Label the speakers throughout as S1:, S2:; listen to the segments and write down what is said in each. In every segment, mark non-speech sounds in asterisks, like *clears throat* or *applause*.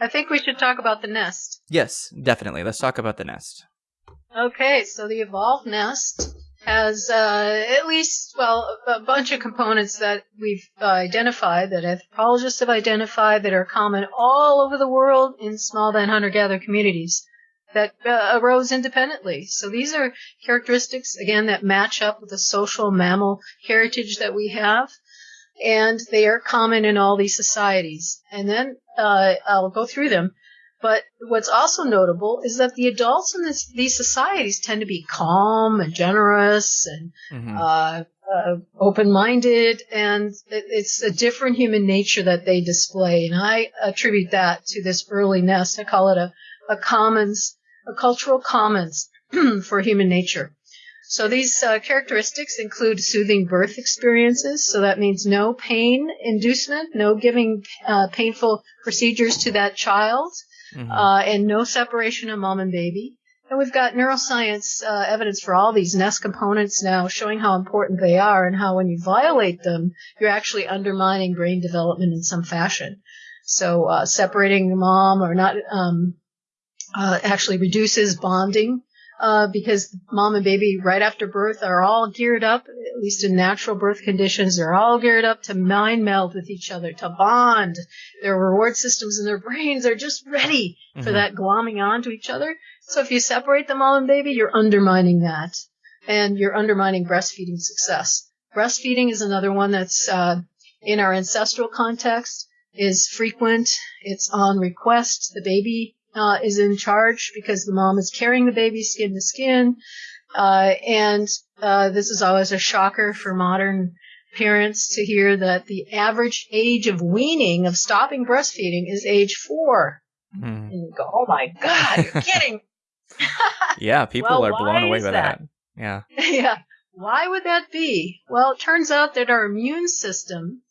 S1: I think we should talk about the nest.
S2: Yes, definitely. Let's talk about the nest.
S1: Okay, so the evolved nest has uh, at least, well, a bunch of components that we've uh, identified, that anthropologists have identified, that are common all over the world in small band hunter-gatherer communities that uh, arose independently. So these are characteristics, again, that match up with the social mammal heritage that we have. And they are common in all these societies. And then uh, I'll go through them. But what's also notable is that the adults in this, these societies tend to be calm and generous and mm-hmm. uh, uh, open-minded, and it, it's a different human nature that they display. And I attribute that to this early nest. I call it a, a commons, a cultural commons *clears throat* for human nature. So these uh, characteristics include soothing birth experiences. So that means no pain inducement, no giving uh, painful procedures to that child mm-hmm. uh, and no separation of mom and baby. And we've got neuroscience uh, evidence for all these nest components now showing how important they are and how when you violate them, you're actually undermining brain development in some fashion. So uh, separating mom or not um, uh, actually reduces bonding uh, because mom and baby right after birth are all geared up, at least in natural birth conditions, they're all geared up to mind meld with each other, to bond. Their reward systems in their *laughs* brains are just ready for mm-hmm. that glomming onto each other. So if you separate the mom and baby, you're undermining that. And you're undermining breastfeeding success. Breastfeeding is another one that's, uh, in our ancestral context is frequent. It's on request. The baby uh, is in charge because the mom is carrying the baby skin to skin. Uh, and uh, this is always a shocker for modern parents to hear that the average age of weaning, of stopping breastfeeding, is age four. Mm. And you go, oh my God, you're *laughs* kidding. *laughs*
S2: yeah, people well, are blown away by that? that. Yeah. *laughs*
S1: yeah. Why would that be? Well, it turns out that our immune system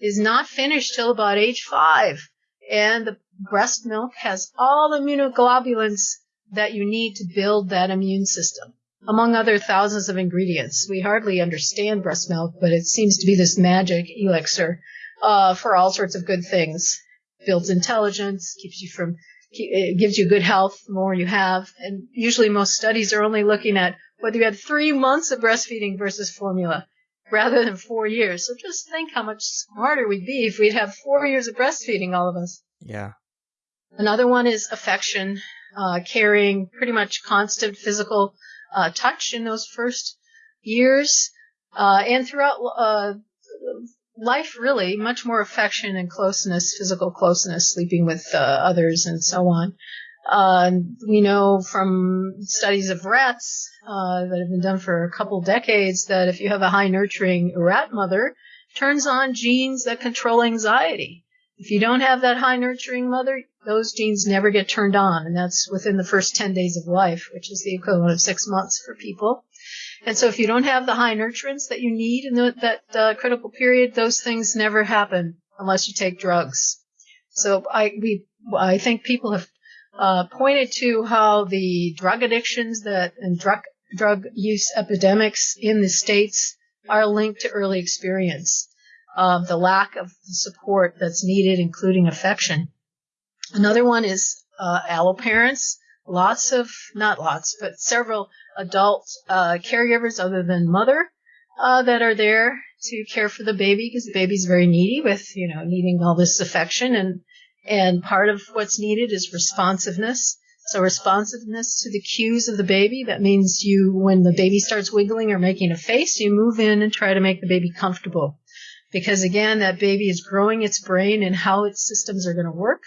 S1: is not finished till about age five. And the breast milk has all the immunoglobulins that you need to build that immune system, among other thousands of ingredients. We hardly understand breast milk, but it seems to be this magic elixir uh, for all sorts of good things. Builds intelligence, keeps you from, it gives you good health the more you have. And usually most studies are only looking at whether you had three months of breastfeeding versus formula rather than four years. So just think how much smarter we'd be if we'd have four years of breastfeeding, all of us.
S2: Yeah.
S1: Another one is affection, uh, caring, pretty much constant physical uh, touch in those first years, uh, and throughout uh, life, really, much more affection and closeness, physical closeness, sleeping with uh, others, and so on. Uh, we know from studies of rats that have been done for a couple decades that if you have a high nurturing rat mother, turns on genes that control anxiety. If you don't have that high nurturing mother, those genes never get turned on, and that's within the first 10 days of life, which is the equivalent of six months for people. And so if you don't have the high nurturants that you need in the, that uh, critical period, those things never happen unless you take drugs. So I, we, I think people have uh, pointed to how the drug addictions that and drug drug use epidemics in the states are linked to early experience of the lack of support that's needed, including affection. Another one is uh, allo parents. Lots of, not lots, but several adult uh, caregivers other than mother uh, that are there to care for the baby because the baby's very needy with, you know, needing all this affection and and part of what's needed is responsiveness. So responsiveness to the cues of the baby. That means you, when the baby starts wiggling or making a face, you move in and try to make the baby comfortable. Because again, that baby is growing its brain and how its systems are going to work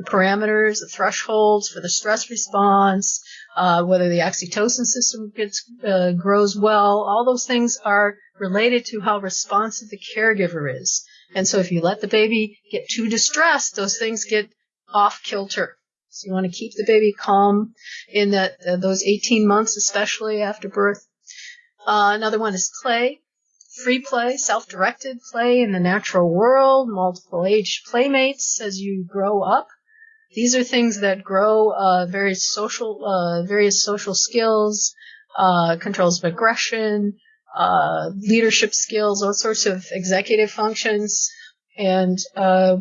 S1: the parameters, the thresholds for the stress response, uh, whether the oxytocin system gets uh, grows well. All those things are related to how responsive the caregiver is. And so if you let the baby get too distressed, those things get off kilter. So you want to keep the baby calm in that uh, those 18 months, especially after birth. Uh, another one is play free play, self-directed play in the natural world, multiple age playmates as you grow up. These are things that grow uh, various social uh, various social skills, uh, controls of aggression, uh, leadership skills, all sorts of executive functions, and uh,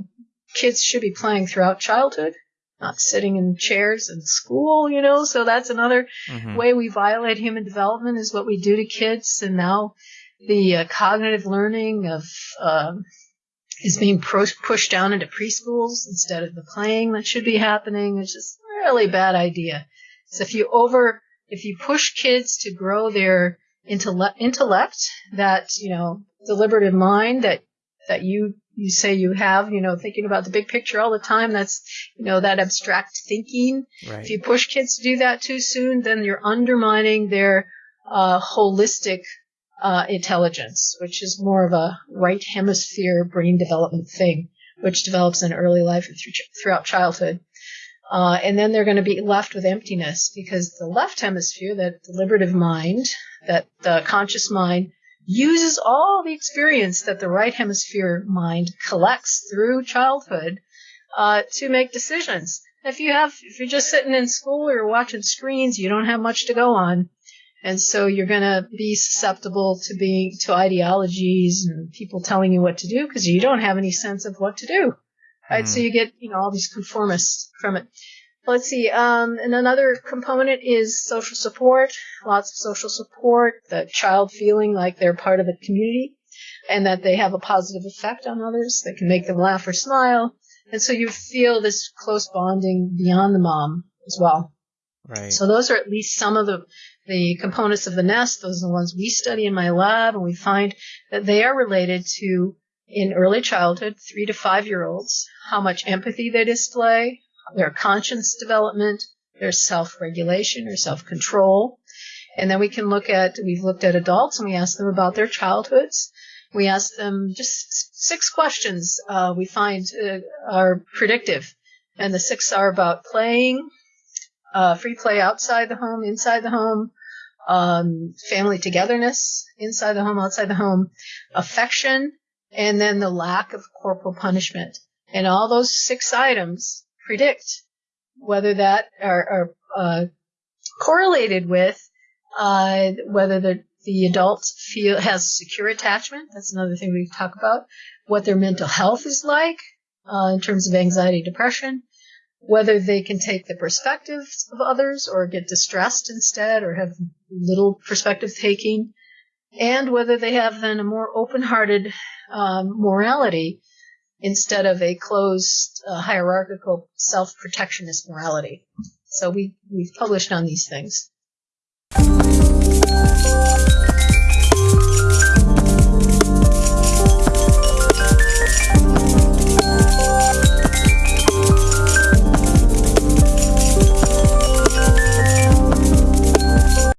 S1: kids should be playing throughout childhood not sitting in chairs in school, you know. So that's another mm-hmm. way we violate human development is what we do to kids. And now the uh, cognitive learning of um, is being pro- pushed down into preschools instead of the playing that should be happening. It's just a really bad idea. So if you over, if you push kids to grow their intellect, intellect that, you know, deliberative mind that, that you, you say you have, you know, thinking about the big picture all the time, that's, you know, that abstract thinking. Right. If you push kids to do that too soon, then you're undermining their, uh, holistic uh, intelligence, which is more of a right hemisphere brain development thing, which develops in early life and through, throughout childhood. Uh, and then they're going to be left with emptiness because the left hemisphere, that deliberative mind, that the conscious mind, uses all the experience that the right hemisphere mind collects through childhood uh, to make decisions. If you have, if you're just sitting in school or watching screens, you don't have much to go on. And so you're going to be susceptible to being, to ideologies and people telling you what to do because you don't have any sense of what to do. Right. Mm. So you get, you know, all these conformists from it. Let's see. Um, and another component is social support. Lots of social support. The child feeling like they're part of the community and that they have a positive effect on others that can make them laugh or smile. And so you feel this close bonding beyond the mom as well.
S2: Right.
S1: So those are at least some of the the components of the nest. Those are the ones we study in my lab, and we find that they are related to in early childhood, three to five year olds, how much empathy they display, their conscience development, their self regulation or self control. And then we can look at, we've looked at adults and we ask them about their childhoods. We ask them just six questions uh, we find uh, are predictive. And the six are about playing, uh, free play outside the home, inside the home, um, family togetherness inside the home, outside the home, affection, and then the lack of corporal punishment. And all those six items predict whether that are, are uh, correlated with uh, whether the the adult feel has secure attachment. That's another thing we talk about. What their mental health is like uh, in terms of anxiety, depression, whether they can take the perspectives of others or get distressed instead or have little perspective taking, and whether they have then a more open-hearted um, morality instead of a closed uh, hierarchical self-protectionist morality. So we we've published on these things.